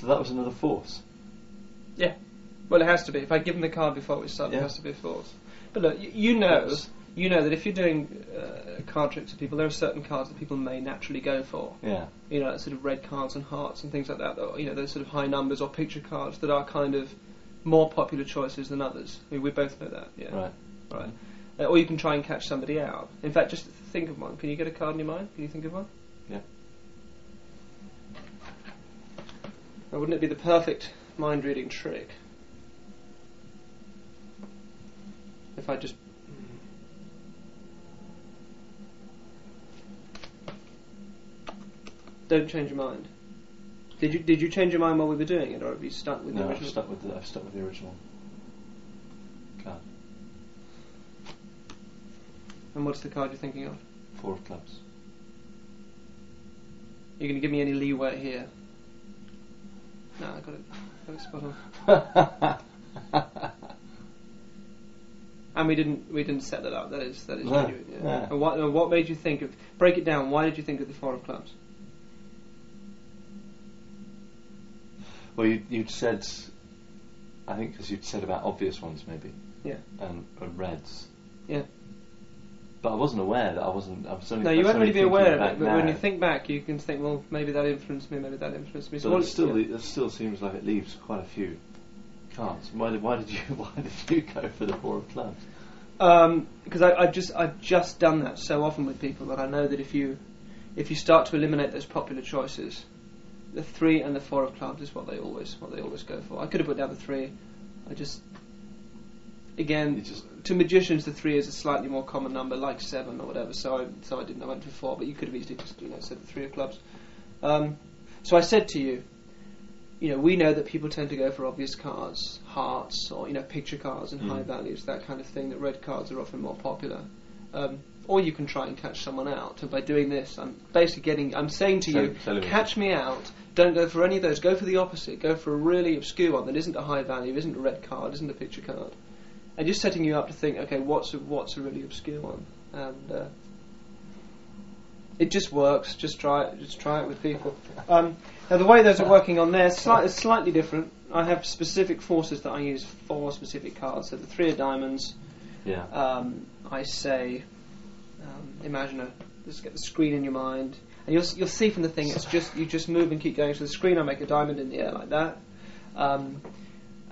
So that was another force. Yeah. Well, it has to be. If I give them the card before we start, Yeah. it has to be a force. But look, you, you know, Yes. you know that if you're doing uh, card tricks with people, there are certain cards that people may naturally go for. Yeah. You know, sort of red cards and hearts and things like that. Or, you know, those sort of high numbers or picture cards that are kind of more popular choices than others. I mean, we both know that. Yeah. Right. Right. Uh, or you can try and catch somebody out. In fact, just think of one. Can you get a card in your mind? Can you think of one? Yeah. Now, wouldn't it be the perfect mind reading trick? If I just. Don't change your mind. Did you did you change your mind while we were doing it, or have you stuck with the No, I've original? stuck with the I've stuck with the original card. And what's the card you're thinking of? Four of clubs. You're going to give me any leeway here? No, I got it. Got it spot on. And we didn't we didn't set that up. That is that is No, genuine. Yeah. no. And what and what made you think of? Break it down. Why did you think of the four of clubs? well, you, you'd said, I think, because you'd said about obvious ones maybe. Yeah. And, and reds. Yeah. But I wasn't aware that I wasn't. I was only. No, you won't really be aware of it. But when you think back, you can think, well, maybe that influenced me. Maybe that influenced me. So But it still, yeah. it still seems like it leaves quite a few cards. Why did, why did you why did you go for the four of clubs? Um, because I, I've just I've just done that so often with people that I know that if you if you start to eliminate those popular choices, the three and the four of clubs is what they always what they always go for. I could have put down the three. I just again just to magicians the three is a slightly more common number, like seven or whatever. So I so I didn't. I went for four, but you could have easily just you know said the three of clubs. Um, so I said to you, you know, we know that people tend to go for obvious cards, hearts, or you know, picture cards and Mm. high values, that kind of thing. That red cards are often more popular. Um, or you can try and catch someone out. And by doing this, I'm basically getting. I'm saying to you, catch me out. Don't go for any of those. Go for the opposite. Go for a really obscure one that isn't a high value, isn't a red card, isn't a picture card, and just setting you up to think, okay, what's a, what's a really obscure one, and uh, it just works. Just try it. Just try it with people. Um, now the way those are working on there is is slightly different. I have specific forces that I use for specific cards. So the three of diamonds. yeah. Um, I say, um, imagine a. Just get the screen in your mind, and you'll you'll see from the thing. It's just you just move and keep going. So the screen, I make a diamond in the air like that. Um,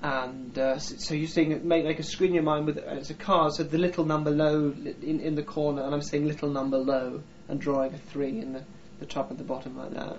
and uh, so you're seeing it make like a screen in your mind with uh, it's a card. So the little number low in in the corner, and I'm saying little number low, and drawing a three in the, the top and the bottom like that.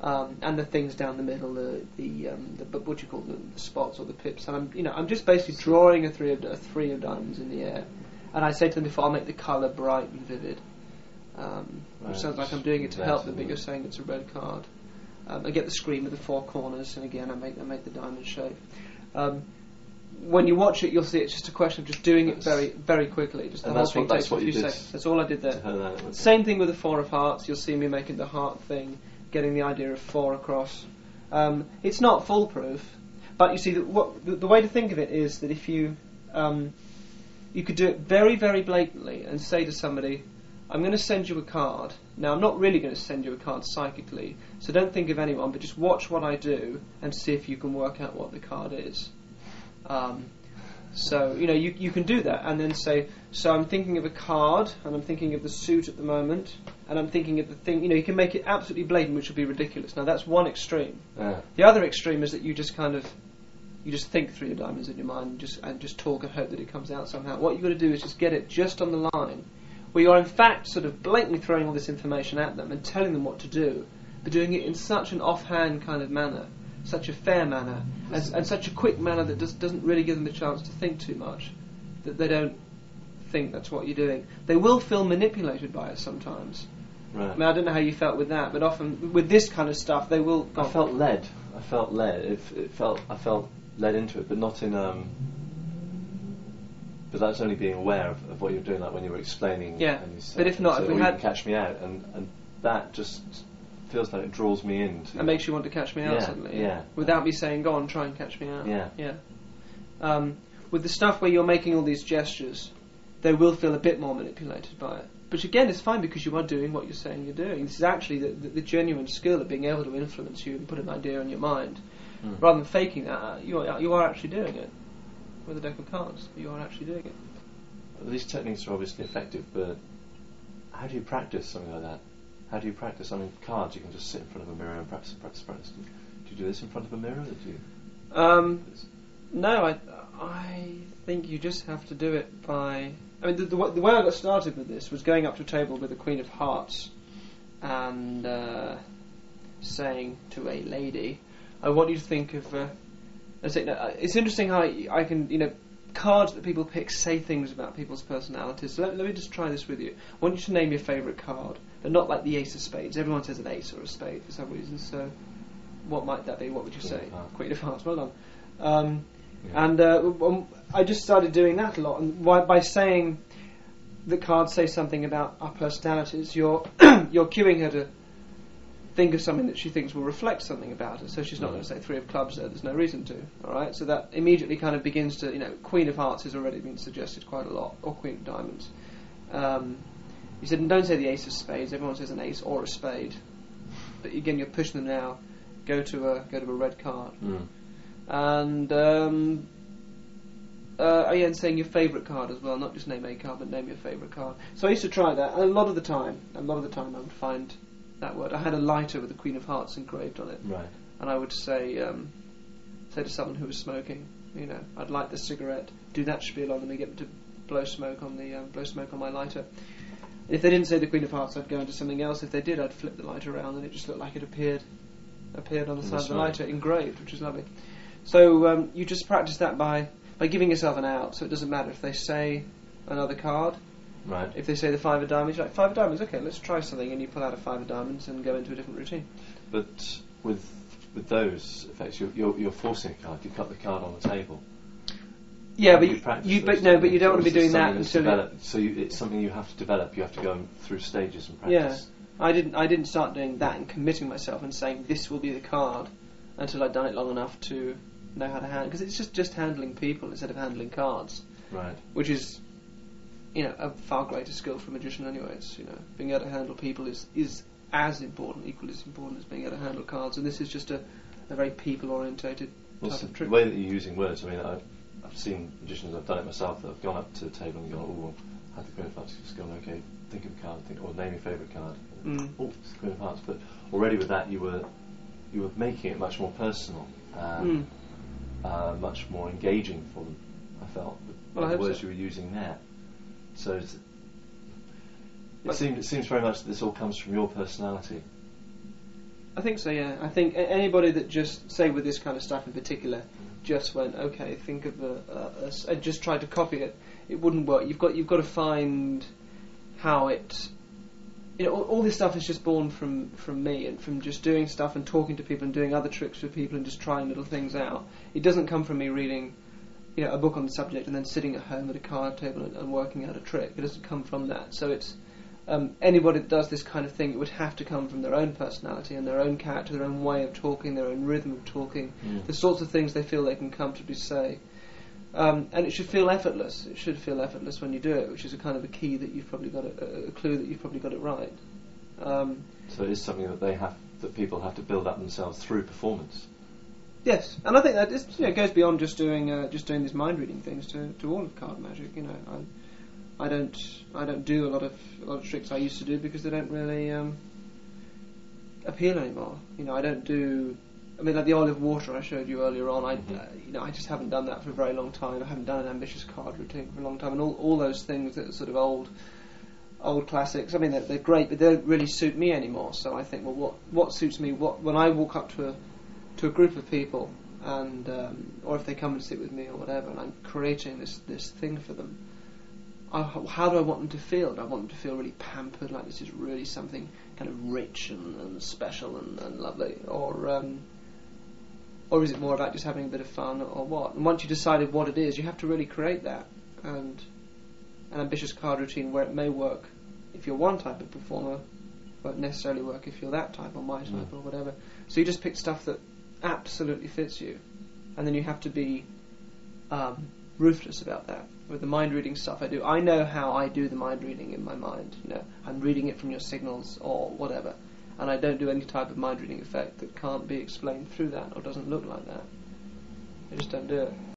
Um, and the things down the middle, the the, um, the what do you call them, the spots or the pips. And I'm you know I'm just basically drawing a three of a three of diamonds in the air. And I say to them before, I'll make the colour bright and vivid. Um, which sounds like I'm doing it to help them, but you're saying it's a red card. Um, I get the screen with the four corners, and again I make I make the diamond shape. Um, when you watch it, you'll see it's just a question of just doing it very very quickly. Just the whole that's thing what- takes a what few seconds. That's all I did there. her that, Same thing with the four of hearts. You'll see me making the heart thing, getting the idea of four across. Um, it's not foolproof, but you see, the, what, the, the way to think of it is that if you um, you could do it very, very blatantly and say to somebody, "I'm going to send you a card." Now, I'm not really going to send you a card psychically, so don't think of anyone, but just watch what I do and see if you can work out what the card is. Um, so you know you you can do that and then say, so I'm thinking of a card and I'm thinking of the suit at the moment and I'm thinking of the thing. You know you can make it absolutely blatant, which would be ridiculous. Now that's one extreme. Yeah. The other extreme is that you just kind of you just think through your diamonds in your mind and just and just talk and hope that it comes out somehow. What you've got to do is just get it just on the line, where you are in fact sort of blatantly throwing all this information at them and telling them what to do, but doing it in such an offhand kind of manner, such a fair manner, and, and such a quick manner that does, doesn't really give them a chance to think too much, that they don't think that's what you're doing. They will feel manipulated by it sometimes. Right. I mean, I don't know how you felt with that, but often with this kind of stuff, they will. I felt led. I felt led. It, it felt. I felt led into it, but not in. Um, but that's only being aware of, of what you're doing, like when you were explaining. Yeah, And you said, but if not, you if we "Oh, had- catch me out, and and that just feels like it draws me into. It makes you want to catch me out Yeah, suddenly. yeah. Without me saying, go on, try and catch me out. Yeah. Yeah. Um, with the stuff where you're making all these gestures, they will feel a bit more manipulated by it. But again, it's fine because you are doing what you're saying you're doing. This is actually the, the, the genuine skill of being able to influence you and put an idea in your mind. Hmm. rather than faking that, uh, you are, you are actually doing it with a deck of cards. But you aren't actually doing it. These techniques are obviously effective, but how do you practice something like that? How do you practice? I mean, cards, you can just sit in front of a mirror and practice, practice, practice. Do you do this in front of a mirror? Or do you? Um, no, I, I think you just have to do it by. I mean, the, the, the way I got started with this was going up to a table with a Queen of Hearts and uh, saying to a lady, "I want you to think of." Uh, I say, no, it's interesting how I, I can, you know, cards that people pick say things about people's personalities. So let, let me just try this with you. I want you to name your favourite card, but not like the Ace of Spades. Everyone says an Ace or a Spade for some reason. So, what might that be? What would you Queen say? of. Queen of Hearts. Well done. Um, Yeah. and uh, um, I just started doing that a lot, and why, by saying the cards say something about our personalities, you're you're cueing her to think of something that she thinks will reflect something about her. So she's not Mm. going to say three of clubs there. There's no reason to. All right. So that immediately kind of begins to, you know, Queen of Hearts has already been suggested quite a lot, or Queen of Diamonds. Um, you said, don't say the Ace of Spades. Everyone says an Ace or a Spade. But again, you're pushing them now. Go to a go to a red card Mm. and um, uh, oh yeah, and saying your favourite card as well, not just name a card, but name your favourite card. So I used to try that, and a lot of the time, a lot of the time, I would find that word. I had a lighter with the Queen of Hearts engraved on it, Right. and I would say, um, say to someone who was smoking, you know, I'd light the cigarette, do that spiel on them, and get them to blow smoke on the um, blow smoke on my lighter. If they didn't say the Queen of Hearts, I'd go into something else. If they did, I'd flip the lighter around, and it just looked like it appeared appeared on the side the of the lighter, engraved, which is lovely. So um, you just practice that by by giving yourself an out. So it doesn't matter if they say another card. Right. If they say the five of diamonds, you're like five of diamonds. Okay, let's try something, and you pull out a five of diamonds and go into a different routine. But with with those effects, you're, you're, you're forcing a card. You cut the card on the table. Yeah, but you, practice you but no, but you don't want to be doing that until developed? So you, it's something you have to develop. You have to go through stages and practice. Yeah. I didn't. I didn't start doing that and committing myself and saying this will be the card until I'd done it long enough to know how to handle. Because it's just just handling people instead of handling cards, Right. which is, you know, a far greater skill for a magician. Anyway, it's you know being able to handle people is is as important, equally as important as being able to handle cards. And this is just a, a very people orientated Well, type so of the way that you're using words, I mean, I've, I've seen magicians, I've done it myself, that have gone up to a table and gone, oh, well, had the Queen of Hearts, gone, okay, think of a card, think, or name your favourite card. Mm. Oh, it's the Queen of Hearts. But already with that, you were you were making it much more personal, and Mm. uh, much more engaging for them. I felt Well, I the words so. you were using there. So it seems it seems very much that this all comes from your personality. I think so. Yeah, I think anybody that just say with this kind of stuff in particular just went okay, think of a, and just tried to copy it, it wouldn't work. You've got you've got to find how it. You know, all, all this stuff is just born from from me and from just doing stuff and talking to people and doing other tricks with people and just trying little things out. It doesn't come from me reading, you know, a book on the subject and then sitting at home at a card table and, and working out a trick. It doesn't come from that. So it's um, anybody that does this kind of thing, it would have to come from their own personality and their own character, their own way of talking, their own rhythm of talking, Mm. the sorts of things they feel they can comfortably say. Um, and it should feel effortless. It should feel effortless when you do it, which is a kind of a key that you've probably got it, a, a clue that you've probably got it right. Um, So it is something that they have that people have to build up themselves through performance. Yes, and I think that is, you know, goes beyond just doing uh, just doing these mind reading things to, to all of card magic. You know, I, I don't I don't do a lot of a lot of tricks I used to do because they don't really um, appeal anymore. You know, I don't do. I mean, like the oil and water I showed you earlier on. I, Mhm. uh, you know, I just haven't done that for a very long time. I haven't done an ambitious card routine for a long time, and all, all those things that are sort of old, old classics. I mean, they're, they're great, but they don't really suit me anymore. So I think, well, what what suits me? What when I walk up to a to a group of people, and um, or if they come and sit with me or whatever, and I'm creating this this thing for them. I, how do I want them to feel? Do I want them to feel really pampered, like this is really something kind of rich and, and special and, and lovely, or um, or is it more about just having a bit of fun, or what? And once you've decided what it is, you have to really create that and an ambitious card routine where it may work if you're one type of performer, won't necessarily work if you're that type or my type Mm. or whatever. So you just pick stuff that absolutely fits you, and then you have to be um, ruthless about that. With the mind reading stuff I do, I know how I do the mind reading in my mind. You know, I'm reading it from your signals or whatever, and I don't do any type of mind reading effect that can't be explained through that or doesn't look like that. I just don't do it.